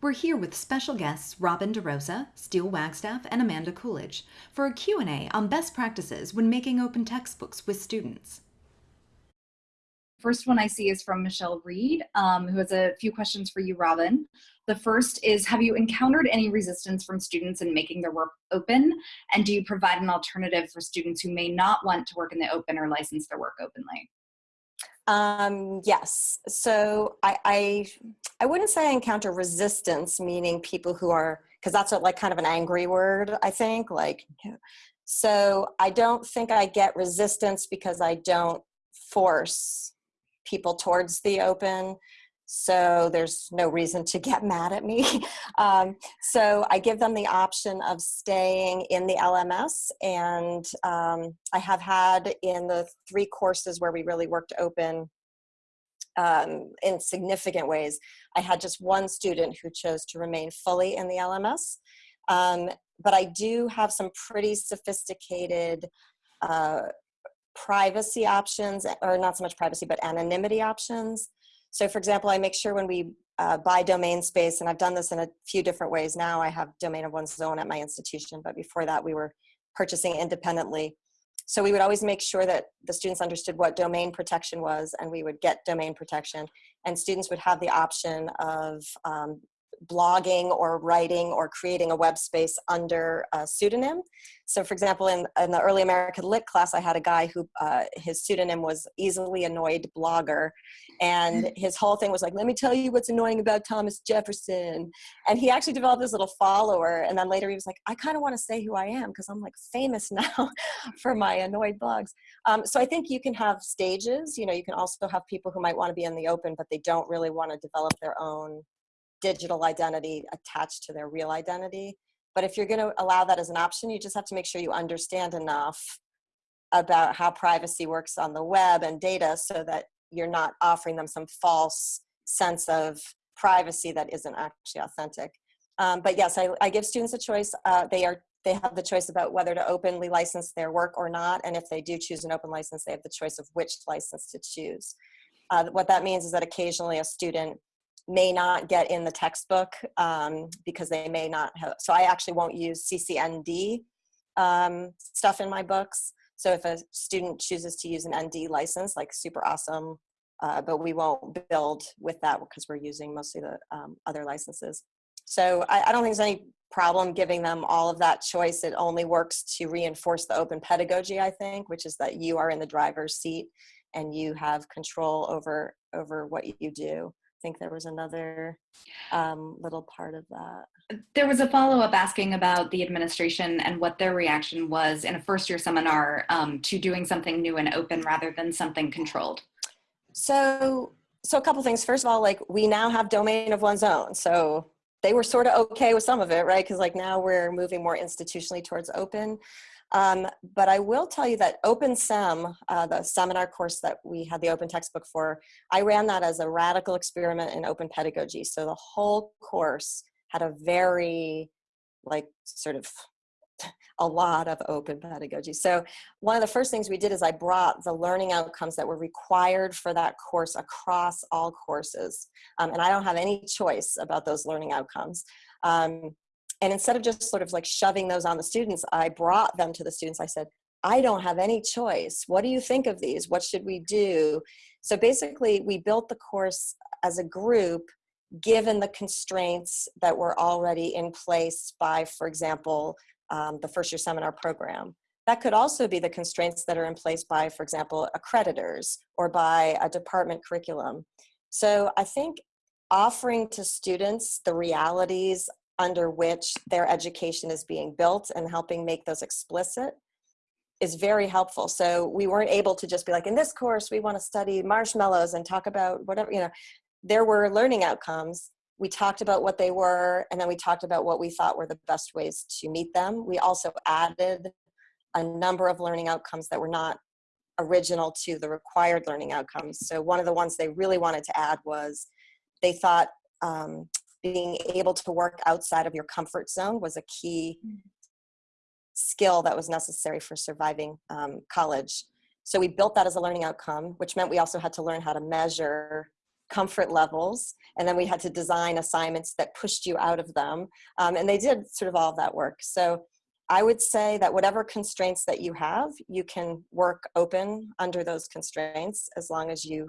We're here with special guests Robin DeRosa, Steele Wagstaff, and Amanda Coolidge for a Q&A on best practices when making open textbooks with students. First one I see is from Michelle Reed, um, who has a few questions for you, Robin. The first is, have you encountered any resistance from students in making their work open? And do you provide an alternative for students who may not want to work in the open or license their work openly? Um, yes. So I, I, I wouldn't say I encounter resistance, meaning people who are, because that's a, like kind of an angry word, I think. Like, so I don't think I get resistance because I don't force people towards the open so there's no reason to get mad at me. Um, so I give them the option of staying in the LMS and um, I have had in the three courses where we really worked open um, in significant ways, I had just one student who chose to remain fully in the LMS. Um, but I do have some pretty sophisticated uh, privacy options, or not so much privacy, but anonymity options so for example, I make sure when we uh, buy domain space, and I've done this in a few different ways now, I have domain of one's own at my institution, but before that we were purchasing independently. So we would always make sure that the students understood what domain protection was and we would get domain protection. And students would have the option of um, blogging or writing or creating a web space under a pseudonym. So for example, in, in the early American Lit class, I had a guy who, uh, his pseudonym was Easily Annoyed Blogger. And his whole thing was like, let me tell you what's annoying about Thomas Jefferson. And he actually developed this little follower. And then later he was like, I kind of want to say who I am because I'm like famous now for my annoyed blogs. Um, so I think you can have stages, you know, you can also have people who might want to be in the open, but they don't really want to develop their own digital identity attached to their real identity. But if you're going to allow that as an option, you just have to make sure you understand enough about how privacy works on the web and data so that you're not offering them some false sense of privacy that isn't actually authentic. Um, but yes, I, I, give students a choice. Uh, they are they have the choice about whether to openly license their work or not. And if they do choose an open license, they have the choice of which license to choose. Uh, what that means is that occasionally a student may not get in the textbook um, because they may not have, so I actually won't use CCND um, stuff in my books. So if a student chooses to use an ND license, like super awesome, uh, but we won't build with that because we're using mostly the um, other licenses. So I, I, don't think there's any problem giving them all of that choice. It only works to reinforce the open pedagogy, I think, which is that you are in the driver's seat and you have control over, over what you do think there was another um, little part of that. There was a follow-up asking about the administration and what their reaction was in a first-year seminar um, to doing something new and open rather than something controlled. So, so a couple things. First of all, like we now have domain of one's own. So they were sort of okay with some of it, right? Because like now we're moving more institutionally towards open. Um, but I will tell you that OpenSem, uh, the seminar course that we had the open textbook for, I ran that as a radical experiment in open pedagogy. So the whole course had a very like sort of a lot of open pedagogy. So one of the first things we did is I brought the learning outcomes that were required for that course across all courses. Um, and I don't have any choice about those learning outcomes. Um, and instead of just sort of like shoving those on the students, I brought them to the students. I said, I don't have any choice. What do you think of these? What should we do? So basically we built the course as a group given the constraints that were already in place by, for example, um, the first year seminar program. That could also be the constraints that are in place by, for example, accreditors or by a department curriculum. So I think offering to students the realities under which their education is being built and helping make those explicit is very helpful. So we weren't able to just be like, in this course, we want to study marshmallows and talk about whatever, you know, there were learning outcomes. We talked about what they were, and then we talked about what we thought were the best ways to meet them. We also added a number of learning outcomes that were not original to the required learning outcomes. So one of the ones they really wanted to add was they thought um, being able to work outside of your comfort zone was a key mm. skill that was necessary for surviving um, college. So we built that as a learning outcome, which meant we also had to learn how to measure comfort levels and then we had to design assignments that pushed you out of them um, and they did sort of all of that work so i would say that whatever constraints that you have you can work open under those constraints as long as you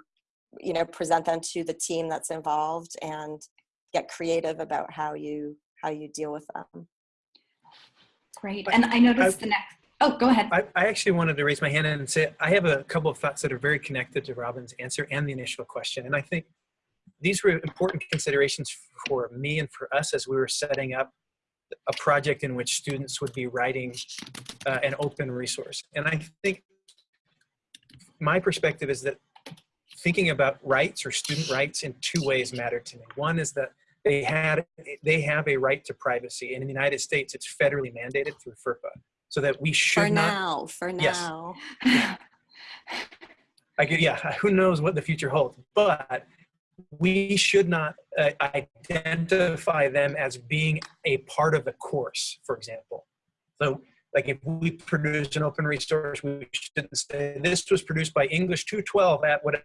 you know present them to the team that's involved and get creative about how you how you deal with them great and i noticed I, the next Oh, go ahead. I, I, actually wanted to raise my hand and say I have a couple of thoughts that are very connected to Robin's answer and the initial question. And I think these were important considerations for me and for us as we were setting up a project in which students would be writing uh, an open resource. And I think my perspective is that thinking about rights or student rights in two ways matter to me. One is that they had they have a right to privacy. And in the United States, it's federally mandated through FERPA so that we should for not, now for now yes. I could, yeah who knows what the future holds but we should not uh, identify them as being a part of the course for example so like if we produce an open resource we shouldn't say this was produced by english 212 at whatever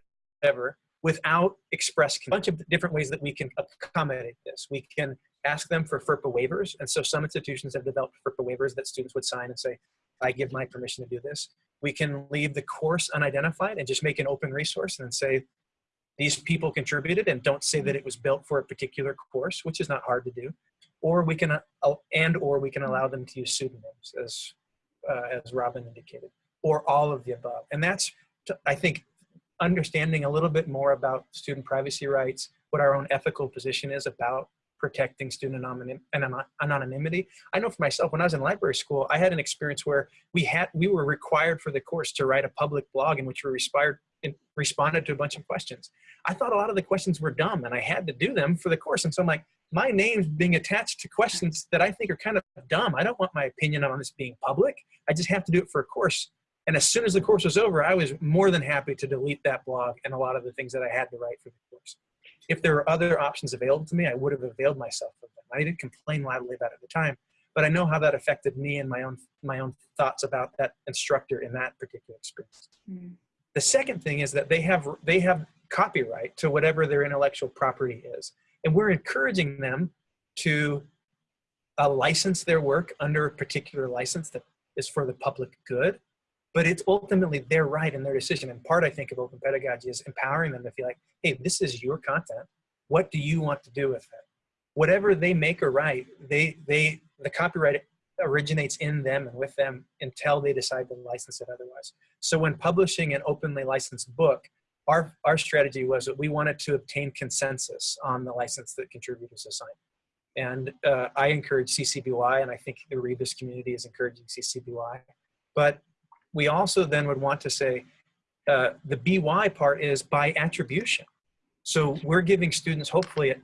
without express a bunch of different ways that we can accommodate this we can ask them for FERPA waivers. And so some institutions have developed FERPA waivers that students would sign and say, I give my permission to do this. We can leave the course unidentified and just make an open resource and say, these people contributed and don't say that it was built for a particular course, which is not hard to do. Or we can, uh, and or we can allow them to use pseudonyms as, uh, as Robin indicated, or all of the above. And that's, I think, understanding a little bit more about student privacy rights, what our own ethical position is about protecting student anonymity. I know for myself, when I was in library school, I had an experience where we had we were required for the course to write a public blog in which we respired, responded to a bunch of questions. I thought a lot of the questions were dumb and I had to do them for the course. And so I'm like, my name's being attached to questions that I think are kind of dumb. I don't want my opinion on this being public. I just have to do it for a course. And as soon as the course was over, I was more than happy to delete that blog and a lot of the things that I had to write for the course if there were other options available to me, I would have availed myself of them. I didn't complain loudly about it at the time, but I know how that affected me and my own my own thoughts about that instructor in that particular experience. Mm. The second thing is that they have they have copyright to whatever their intellectual property is, and we're encouraging them to uh, license their work under a particular license that is for the public good but it's ultimately their right and their decision. And part, I think, of open pedagogy is empowering them to feel like, hey, this is your content. What do you want to do with it? Whatever they make or write, they, they, the copyright originates in them and with them until they decide to license it otherwise. So when publishing an openly licensed book, our, our strategy was that we wanted to obtain consensus on the license that contributors assign. And uh, I encourage CC BY, and I think the Rebus community is encouraging CC BY. But we also then would want to say uh, the BY part is by attribution. So we're giving students hopefully a,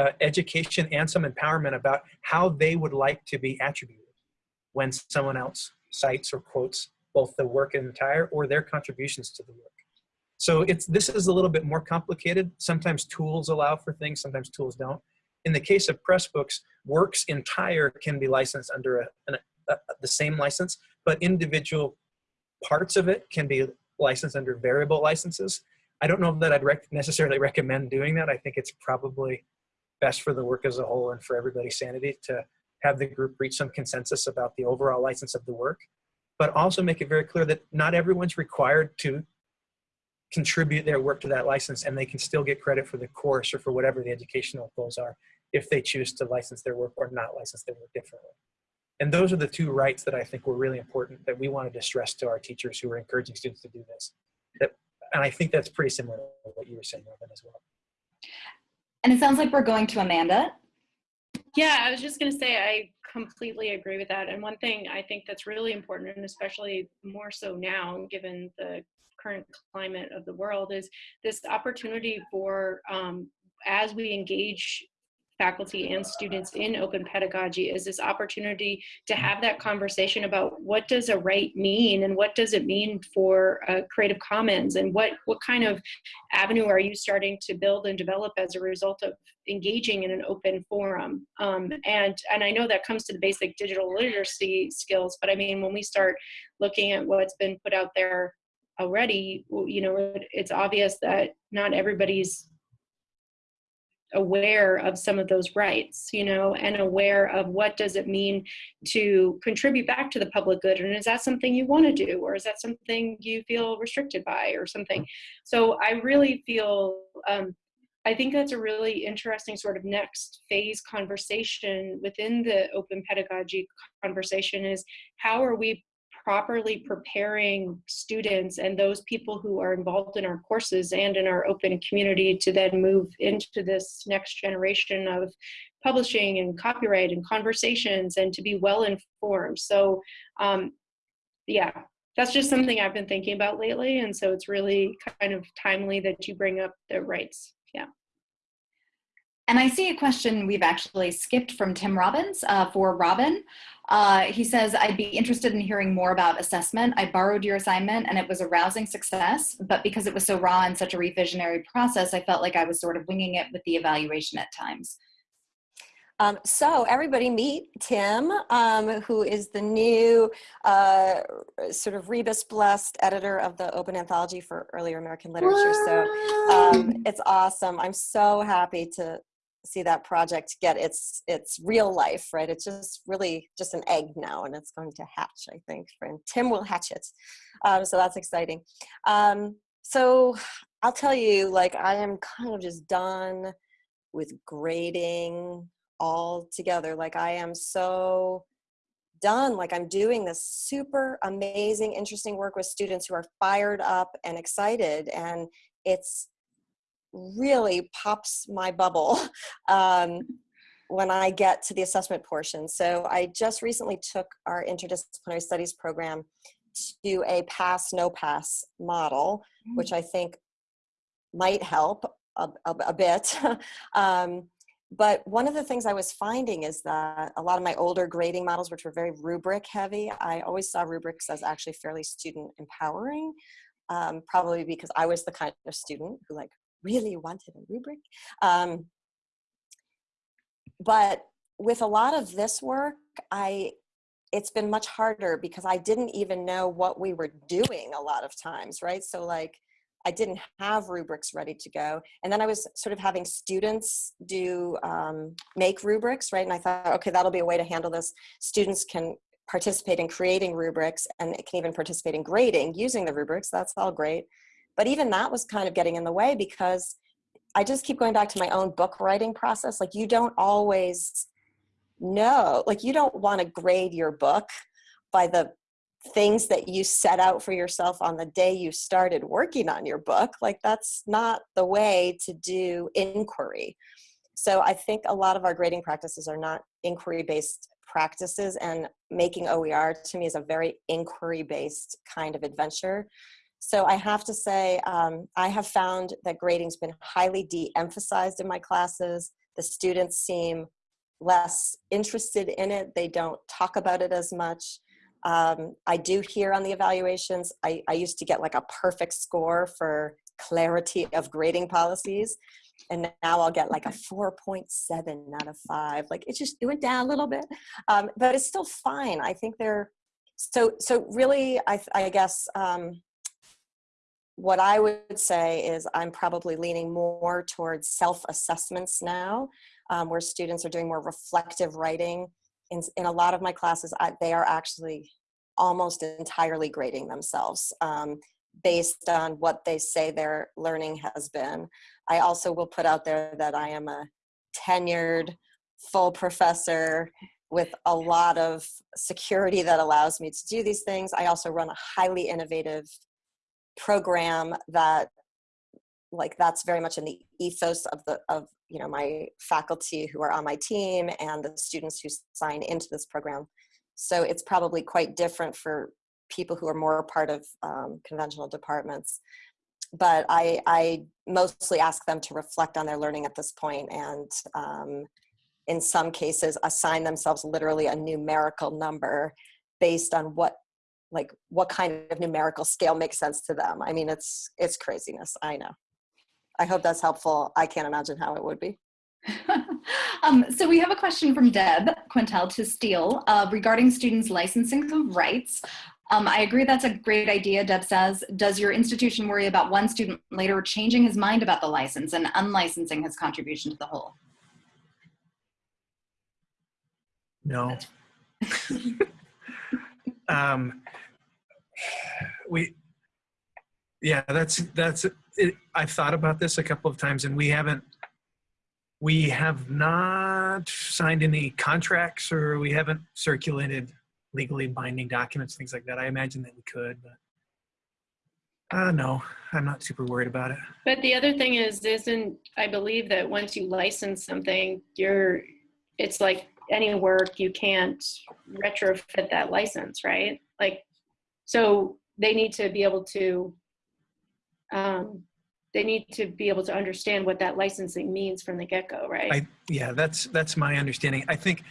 a, education and some empowerment about how they would like to be attributed when someone else cites or quotes both the work in entire or their contributions to the work. So it's this is a little bit more complicated. Sometimes tools allow for things, sometimes tools don't. In the case of Pressbooks, works entire can be licensed under a, a, a, the same license, but individual parts of it can be licensed under variable licenses. I don't know that I'd rec necessarily recommend doing that. I think it's probably best for the work as a whole and for everybody's sanity to have the group reach some consensus about the overall license of the work, but also make it very clear that not everyone's required to contribute their work to that license and they can still get credit for the course or for whatever the educational goals are if they choose to license their work or not license their work differently. And those are the two rights that I think were really important that we wanted to stress to our teachers who were encouraging students to do this. That, and I think that's pretty similar to what you were saying, Robin, as well. And it sounds like we're going to Amanda. Yeah, I was just going to say I completely agree with that. And one thing I think that's really important, and especially more so now, given the current climate of the world, is this opportunity for um, as we engage faculty and students in open pedagogy is this opportunity to have that conversation about what does a right mean and what does it mean for uh, Creative Commons and what, what kind of avenue are you starting to build and develop as a result of engaging in an open forum. Um, and, and I know that comes to the basic digital literacy skills, but I mean, when we start looking at what's been put out there already, you know, it's obvious that not everybody's aware of some of those rights you know and aware of what does it mean to contribute back to the public good and is that something you want to do or is that something you feel restricted by or something? So i really feel um, i think that's a really interesting sort of next phase conversation within the open pedagogy conversation is how are we properly preparing students and those people who are involved in our courses and in our open community to then move into this next generation of publishing and copyright and conversations and to be well informed. So um, yeah, that's just something I've been thinking about lately. And so it's really kind of timely that you bring up the rights. Yeah. And I see a question we've actually skipped from Tim Robbins uh, for Robin. Uh, he says, I'd be interested in hearing more about assessment. I borrowed your assignment and it was a rousing success, but because it was so raw and such a revisionary process, I felt like I was sort of winging it with the evaluation at times. Um, so everybody meet Tim, um, who is the new uh, sort of rebus blessed editor of the Open Anthology for Earlier American Literature. So um, it's awesome. I'm so happy to see that project get its its real life right? It's just really just an egg now and it's going to hatch i think and tim will hatch it. Um, so that's exciting. Um, so i'll tell you like i am kind of just done with grading all together. Like i am so done. Like i'm doing this super amazing interesting work with students who are fired up and excited and it's really pops my bubble um, when I get to the assessment portion. So I just recently took our interdisciplinary studies program to a pass no pass model, mm. which I think might help a, a, a bit. um, but one of the things I was finding is that a lot of my older grading models, which were very rubric heavy, I always saw rubrics as actually fairly student empowering. Um, probably because I was the kind of student who like really wanted a rubric. Um, but with a lot of this work, I it's been much harder because I didn't even know what we were doing a lot of times, right? So like I didn't have rubrics ready to go. And then I was sort of having students do um, make rubrics, right? And I thought, okay, that'll be a way to handle this. Students can participate in creating rubrics and it can even participate in grading using the rubrics. That's all great. But even that was kind of getting in the way because I just keep going back to my own book writing process. Like you don't always know, like you don't want to grade your book by the things that you set out for yourself on the day you started working on your book. Like that's not the way to do inquiry. So I think a lot of our grading practices are not inquiry based practices and making OER to me is a very inquiry based kind of adventure. So I have to say, um, I have found that grading's been highly de-emphasized in my classes. The students seem less interested in it. They don't talk about it as much. Um, I do hear on the evaluations, I, I used to get like a perfect score for clarity of grading policies. And now I'll get like a 4.7 out of five. Like it just, it went down a little bit, um, but it's still fine. I think they're, so, so really, I, I guess, um, what I would say is I'm probably leaning more towards self-assessments now, um, where students are doing more reflective writing. In, in a lot of my classes, I, they are actually almost entirely grading themselves um, based on what they say their learning has been. I also will put out there that I am a tenured full professor with a lot of security that allows me to do these things. I also run a highly innovative program that like that's very much in the ethos of the of you know my faculty who are on my team and the students who sign into this program. So it's probably quite different for people who are more part of um, conventional departments. But I, I mostly ask them to reflect on their learning at this point and um, in some cases assign themselves literally a numerical number based on what like what kind of numerical scale makes sense to them. I mean, it's it's craziness. I know. I hope that's helpful. I can't imagine how it would be. um, so we have a question from Deb Quintel to Steele uh, regarding students' licensing of rights. Um, I agree that's a great idea, Deb says. Does your institution worry about one student later changing his mind about the license and unlicensing his contribution to the whole? No. um, we, yeah, that's, that's, it, I've thought about this a couple of times and we haven't, we have not signed any contracts or we haven't circulated legally binding documents, things like that. I imagine that we could, but uh, no, I'm not super worried about it. But the other thing is, isn't, I believe that once you license something, you're, it's like any work, you can't retrofit that license, right? Like, so they need to be able to, um, they need to be able to understand what that licensing means from the get-go, right? I, yeah, that's, that's my understanding. I think,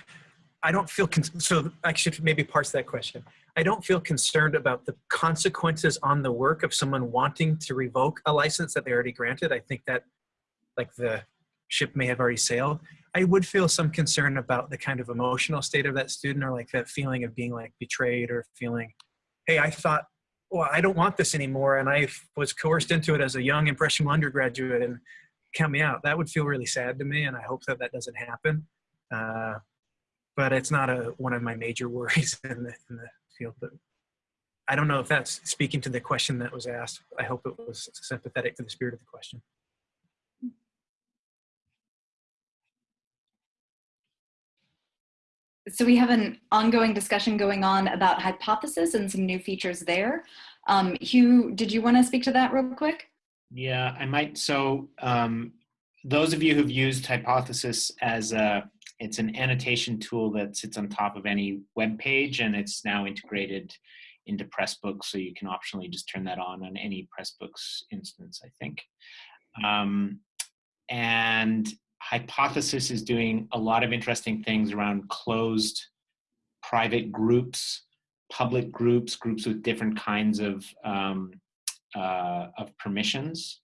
I don't feel, so I should maybe parse that question. I don't feel concerned about the consequences on the work of someone wanting to revoke a license that they already granted. I think that like the ship may have already sailed. I would feel some concern about the kind of emotional state of that student or like that feeling of being like betrayed or feeling, hey, I thought, well, I don't want this anymore. And I was coerced into it as a young impressionable undergraduate and count me out. That would feel really sad to me. And I hope that that doesn't happen. Uh, but it's not a, one of my major worries in the, in the field. But I don't know if that's speaking to the question that was asked. I hope it was sympathetic to the spirit of the question. So we have an ongoing discussion going on about hypothesis and some new features there. Um, Hugh, did you want to speak to that real quick? Yeah, I might. So um, those of you who've used Hypothesis as a, it's an annotation tool that sits on top of any web page and it's now integrated into Pressbooks. So you can optionally just turn that on on any Pressbooks instance, I think. Um, and Hypothesis is doing a lot of interesting things around closed private groups, public groups, groups with different kinds of, um, uh, of permissions.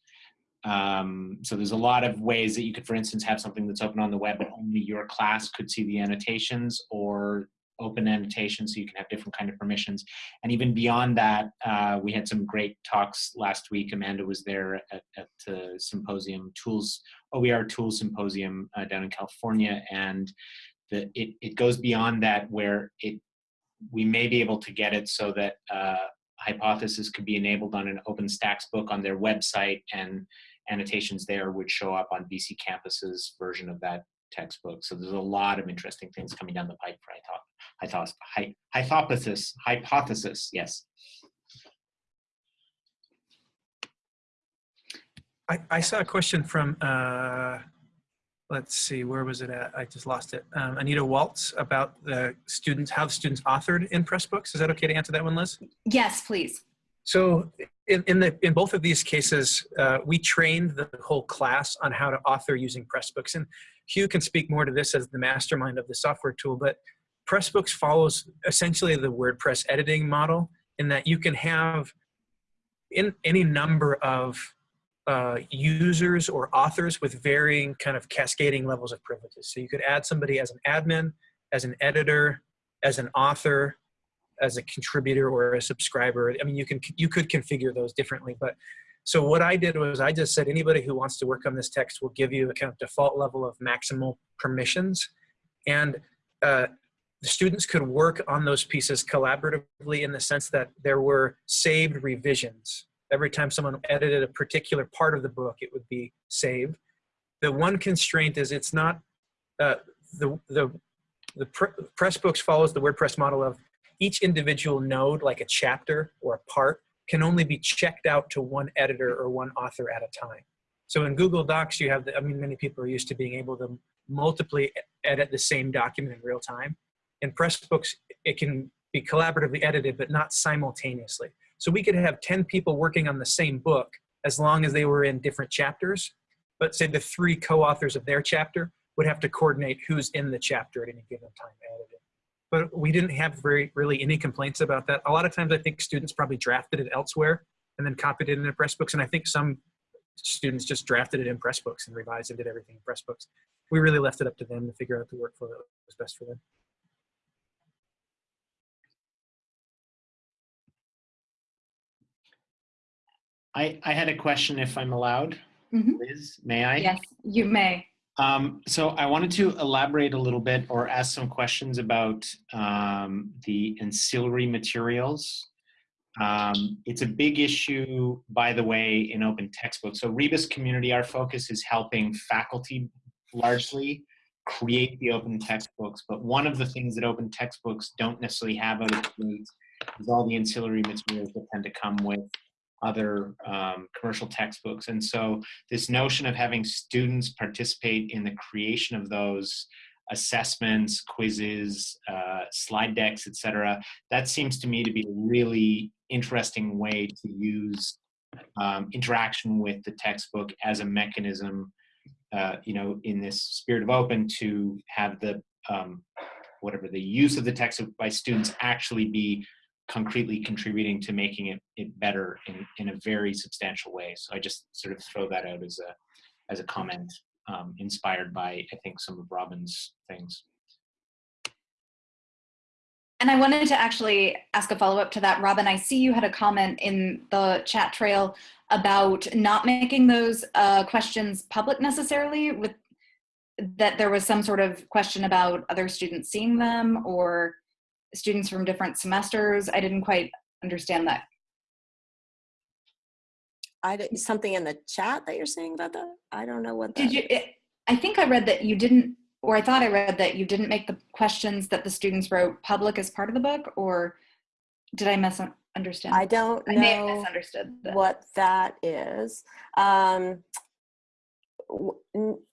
Um, so there's a lot of ways that you could, for instance, have something that's open on the web, but only your class could see the annotations or open annotations so you can have different kind of permissions. And even beyond that, uh, we had some great talks last week. Amanda was there at, at the symposium tools, OER tools symposium uh, down in California. And the, it, it goes beyond that where it we may be able to get it so that uh, hypothesis could be enabled on an OpenStax book on their website and annotations there would show up on BCcampus's version of that textbook. So there's a lot of interesting things coming down the pipe for hypothesis. Hypothesis, hypothesis, yes. I, I saw a question from, uh, let's see, where was it at? I just lost it. Um, Anita Walz about the students, how the students authored in Pressbooks. Is that okay to answer that one, Liz? Yes, please. So in, in, the, in both of these cases, uh, we trained the whole class on how to author using Pressbooks. And Hugh can speak more to this as the mastermind of the software tool, but Pressbooks follows essentially the WordPress editing model in that you can have in any number of uh, users or authors with varying kind of cascading levels of privileges. So you could add somebody as an admin, as an editor, as an author, as a contributor or a subscriber. I mean, you can you could configure those differently, but so what I did was I just said anybody who wants to work on this text will give you a kind of default level of maximal permissions, and uh, the students could work on those pieces collaboratively in the sense that there were saved revisions. Every time someone edited a particular part of the book, it would be saved. The one constraint is it's not uh, the the the Pressbooks follows the WordPress model of each individual node, like a chapter or a part, can only be checked out to one editor or one author at a time. So in Google Docs, you have, the, I mean, many people are used to being able to multiply edit the same document in real time. In Pressbooks, it can be collaboratively edited, but not simultaneously. So we could have 10 people working on the same book as long as they were in different chapters. But say the three co-authors of their chapter would have to coordinate who's in the chapter at any given time edited but we didn't have very really any complaints about that. A lot of times I think students probably drafted it elsewhere and then copied it into Pressbooks. And I think some students just drafted it in Pressbooks and revised and did everything in Pressbooks. We really left it up to them to figure out the workflow that was best for them. I, I had a question if I'm allowed. Mhm. Liz, may I? Yes, you may. Um, so I wanted to elaborate a little bit or ask some questions about um, the ancillary materials. Um, it's a big issue, by the way, in open textbooks. So Rebus community, our focus is helping faculty largely create the open textbooks. But one of the things that open textbooks don't necessarily have out of the is all the ancillary materials that tend to come with other um, commercial textbooks. And so this notion of having students participate in the creation of those assessments, quizzes, uh, slide decks, etc. That seems to me to be a really interesting way to use um, interaction with the textbook as a mechanism, uh, you know, in this spirit of open to have the um, whatever the use of the textbook by students actually be concretely contributing to making it, it better in, in a very substantial way. So I just sort of throw that out as a as a comment um, inspired by I think some of Robin's things. And I wanted to actually ask a follow up to that. Robin, I see you had a comment in the chat trail about not making those uh, questions public necessarily with that there was some sort of question about other students seeing them or students from different semesters. I didn't quite understand that. I did, something in the chat that you're saying about that. I don't know what. That, Did you? It, I think I read that you didn't, or I thought I read that you didn't make the questions that the students wrote public as part of the book, or did I misunderstand? I don't I may have misunderstood. that. what that is. Um,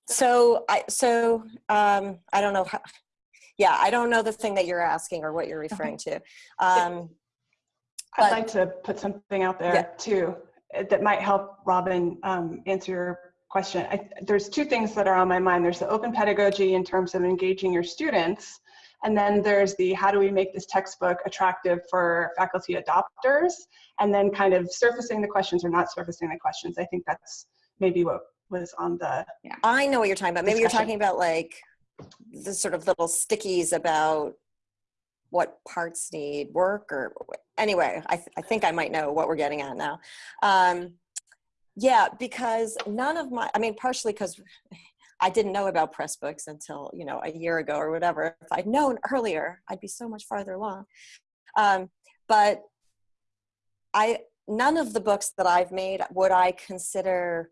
so I so um, I don't know how. Yeah, I don't know the thing that you're asking or what you're referring to. Um, I'd But- like to put something out there Yeah. too uh, that might help Robin um, answer your question. I, there's two things that are on my mind. There's the open pedagogy in terms of engaging your students, and then there's the how do we make this textbook attractive for faculty adopters, and then kind of surfacing the questions or not surfacing the questions. I think that's maybe what was on the yeah, I know what you're talking about. Maybe you're talking about like the sort of little stickies about what parts need work or anyway, I, th- I think I might know what we're getting at now. Um, yeah, because none of my, I mean, partially because I didn't know about Pressbooks until, you know, a year ago or whatever. If I'd known earlier, I'd be so much farther along. Um, but I, none of the books that I've made would I consider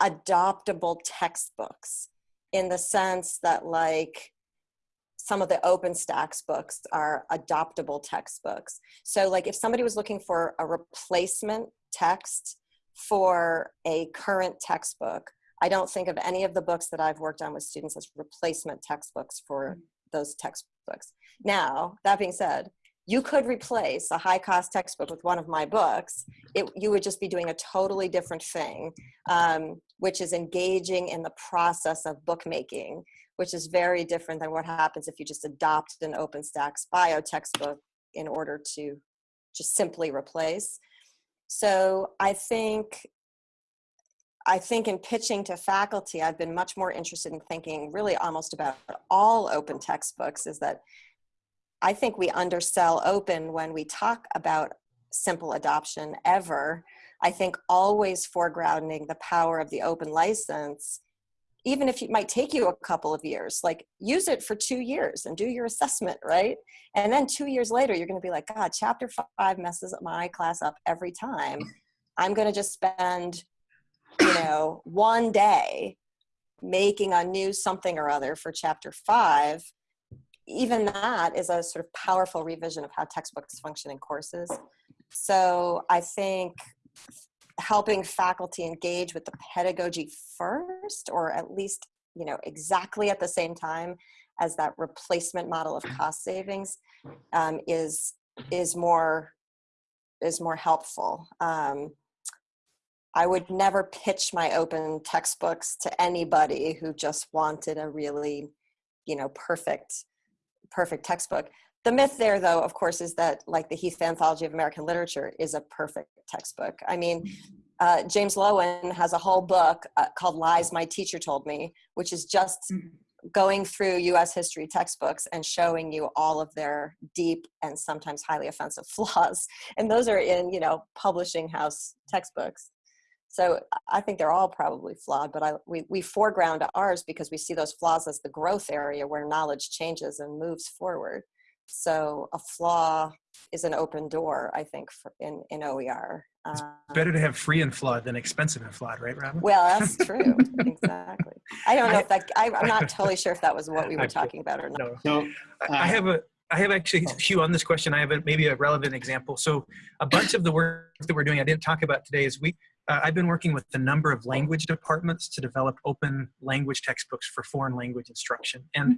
adoptable textbooks in the sense that like some of the OpenStax books are adoptable textbooks. So like if somebody was looking for a replacement text for a current textbook, I don't think of any of the books that I've worked on with students as replacement textbooks for those textbooks. Now, that being said, you could replace a high cost textbook with one of my books. It, you would just be doing a totally different thing, um, which is engaging in the process of bookmaking, which is very different than what happens if you just adopt an OpenStax bio textbook in order to just simply replace. So I think I think in pitching to faculty, I've been much more interested in thinking really almost about all open textbooks is that I think we undersell open when we talk about simple adoption ever. I think always foregrounding the power of the open license, even if it might take you a couple of years, like use it for two years and do your assessment, right? And then two years later, you're going to be like, God, chapter five messes my class up every time. I'm going to just spend, you know, one day making a new something or other for chapter five even that is a sort of powerful revision of how textbooks function in courses. So I think helping faculty engage with the pedagogy first, or at least, you know, exactly at the same time as that replacement model of cost savings um, is, is more, is more helpful. Um, I would never pitch my open textbooks to anybody who just wanted a really, you know, perfect perfect textbook. The myth there, though, of course, is that like the Heath Anthology of American Literature is a perfect textbook. I mean, uh, James Loewen has a whole book uh, called Lies My Teacher Told Me, which is just going through US history textbooks and showing you all of their deep and sometimes highly offensive flaws. And those are in, you know, publishing house textbooks. So I think they're all probably flawed, but I, we, we foreground ours because we see those flaws as the growth area where knowledge changes and moves forward. So a flaw is an open door, I think, for, in, in OER. It's Um, better to have free and flawed than expensive and flawed, right, Robin? well, that's true. exactly. I don't know I- if that, I, I'm not totally sure if that was what we were feel- talking about or not. no. So I- I have a, I have actually, Hugh, on this question, I have a, maybe a relevant example. So a bunch of the work that we're doing, I didn't talk about today, is we, uh, I've been working with a number of language departments to develop open language textbooks for foreign language instruction. And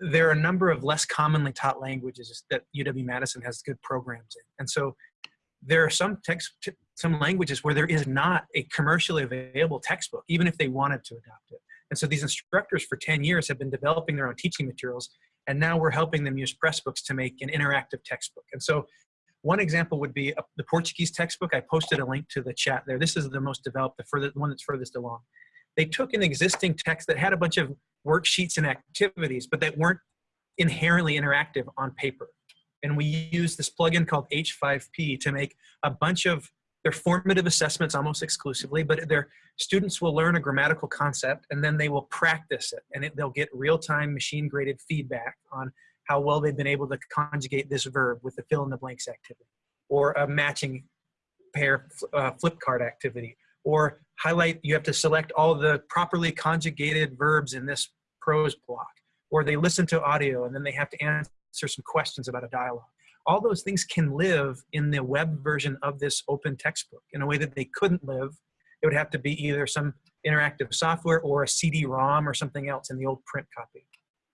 there are a number of less commonly taught languages that UW-Madison has good programs in. And so there are some text, some languages where there is not a commercially available textbook, even if they wanted to adopt it. And so these instructors for 10 years have been developing their own teaching materials, and now we're helping them use Pressbooks to make an interactive textbook. And so one example would be the Portuguese textbook. I posted a link to the chat there. This is the most developed, the furthest, the one that's furthest along. They took an existing text that had a bunch of worksheets and activities, but that weren't inherently interactive on paper. And we use this plugin called H5P to make a bunch of their formative assessments almost exclusively, but their students will learn a grammatical concept and then they will practice it and it, they'll get real-time machine graded feedback on how well they've been able to conjugate this verb with the fill in the blanks activity or a matching pair uh, flip card activity or highlight you have to select all the properly conjugated verbs in this prose block or they listen to audio and then they have to answer some questions about a dialogue. All those things can live in the web version of this open textbook in a way that they couldn't live. It would have to be either some interactive software or a cd-rom or something else in the old print copy.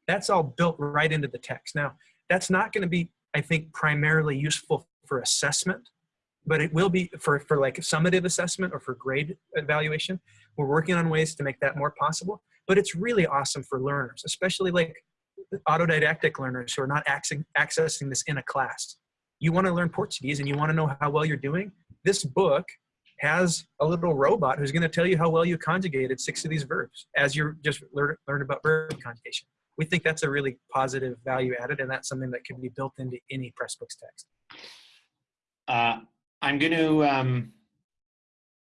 That's all built right into the text. Now that's not going to be i think primarily useful for assessment but it will be for, for like summative assessment or for grade evaluation. We're working on ways to make that more possible, but it's really awesome for learners, especially like autodidactic learners who are not accessing, this in a class. You want to learn Portuguese and you want to know how well you're doing. This book has a little robot who's going to tell you how well you conjugated six of these verbs as you just learn, learn about verb conjugation. We think that's a really positive value added, and that's something that can be built into any Pressbooks text. uh, I'm going to um,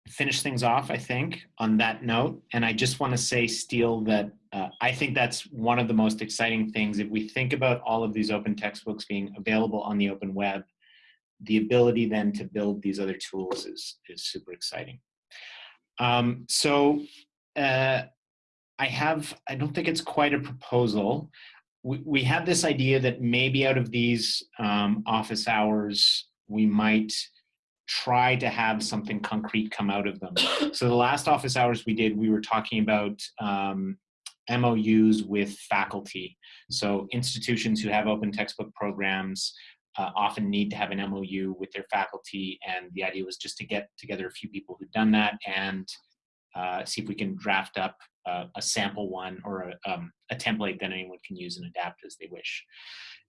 finish things off, I think, on that note. And I just want to say, Steele, that uh, I think that's one of the most exciting things. If we think about all of these open textbooks being available on the open web, the ability then to build these other tools is, is super exciting. Um, so uh, I have, I don't think it's quite a proposal. We, we have this idea that maybe out of these um, office hours, we might try to have something concrete come out of them. So the last office hours we did, we were talking about um, MOUs with faculty. So institutions who have open textbook programs uh, often need to have an MOU with their faculty, and the idea was just to get together a few people who've done that and uh, see if we can draft up uh, a sample one or a, um, a template that anyone can use and adapt as they wish.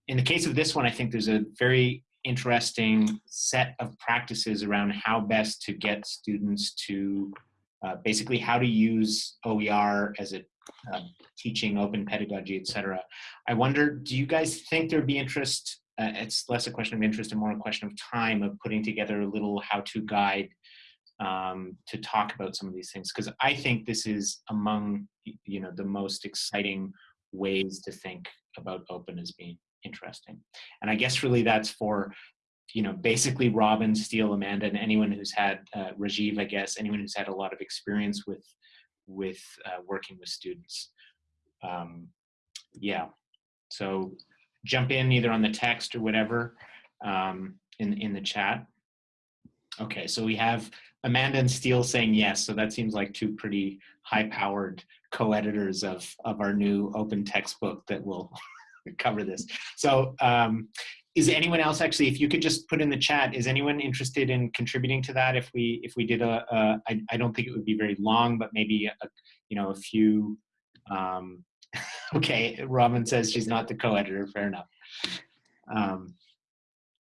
In the case of this one, I think there's a very interesting set of practices around how best to get students to uh, basically how to use OER as a um, teaching open pedagogy, etc. I wonder, do you guys think there'd be interest? Uh, it's less a question of interest and more a question of time of putting together a little how-to guide um, to talk about some of these things because I think this is among you know the most exciting ways to think about open as being interesting. And I guess really that's for, you know, basically Robin, Steele, Amanda, and anyone who's had, uh, Rajiv, I guess, anyone who's had a lot of experience with, with uh, working with students. Um, yeah, so jump in either on the text or whatever um, in, in the chat. Okay, so we have Amanda and Steele saying yes, so that seems like two pretty high-powered co-editors of, of our new open textbook that will cover this. So um, is anyone else actually, if you could just put in the chat, is anyone interested in contributing to that? If we, if we did a, a I, I don't think it would be very long, but maybe, a, you know, a few, um, okay, Robin says she's not the co-editor, fair enough. Um,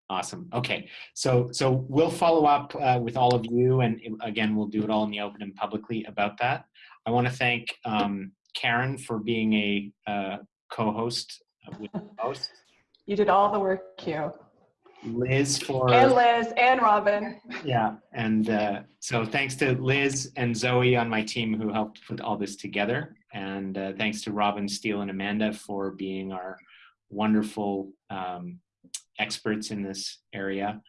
awesome, okay. So, so we'll follow up uh, with all of you and again, we'll do it all in the open and publicly about that. I wanna thank um, Karen for being a uh, co-host with the host. You did all the work, Hugh. Liz for And Liz and Robin. yeah, and uh, so thanks to Liz and Zoe on my team who helped put all this together, and uh, thanks to Robin Steele and Amanda for being our wonderful um, experts in this area,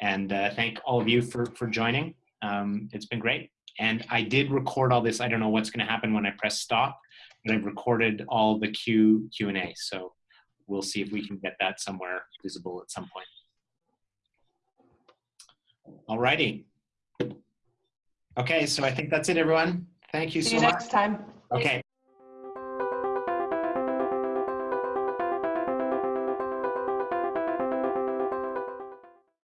and uh, thank all of you for for joining. Um, it's been great, and I did record all this. I don't know what's going to happen when I press stop, but I've recorded all the Q Q and A. So we'll see if we can get that somewhere visible at some point. All righty. Okay, so I think that's it, everyone. Thank you See so you much. next time. Okay.